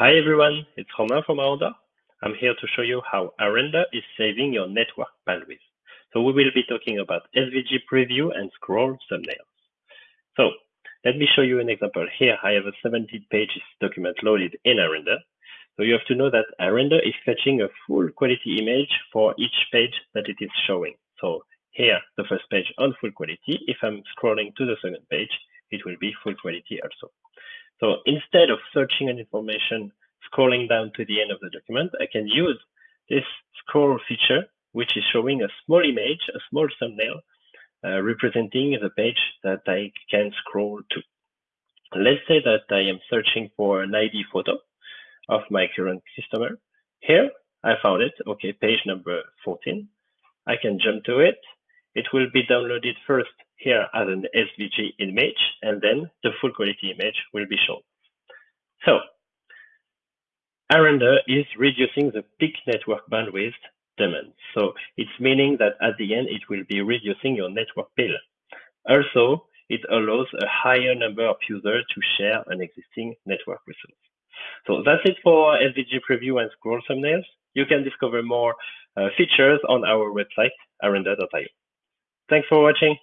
Hi everyone, it's Romain from Aranda. I'm here to show you how ARender is saving your network bandwidth. So we will be talking about SVG preview and scroll thumbnails. So let me show you an example. Here I have a 17 pages document loaded in ARender. So you have to know that ARender is fetching a full quality image for each page that it is showing. So here, the first page on full quality. If I'm scrolling to the second page, it will be full quality also. So instead of searching an information, scrolling down to the end of the document, I can use this scroll feature, which is showing a small image, a small thumbnail, uh, representing the page that I can scroll to. Let's say that I am searching for an ID photo of my current customer. Here, I found it. Okay, page number 14. I can jump to it. It will be downloaded first here as an SVG image, and then the full quality image will be shown. So ARender is reducing the peak network bandwidth demand. So it's meaning that at the end, it will be reducing your network bill. Also, it allows a higher number of users to share an existing network resource. So that's it for SVG preview and scroll thumbnails. You can discover more uh, features on our website, arender.io. Thanks for watching.